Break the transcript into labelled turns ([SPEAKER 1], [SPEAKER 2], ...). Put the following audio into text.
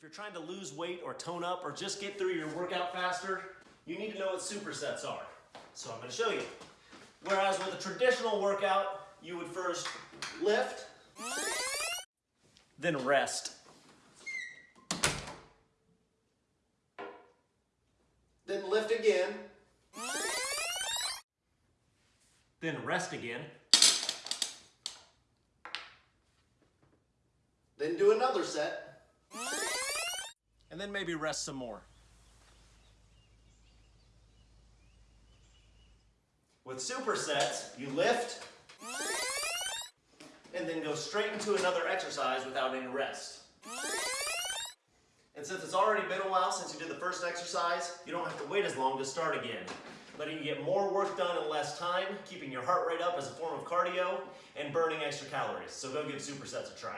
[SPEAKER 1] If you're trying to lose weight or tone up or just get through your workout faster, you need to know what supersets are. So I'm going to show you. Whereas with a traditional workout, you would first lift, then rest. Then lift again. Then rest again. Then do another set. And then maybe rest some more. With supersets, you lift, and then go straight into another exercise without any rest. And since it's already been a while since you did the first exercise, you don't have to wait as long to start again. Letting you get more work done in less time, keeping your heart rate up as a form of cardio, and burning extra calories. So go give supersets a try.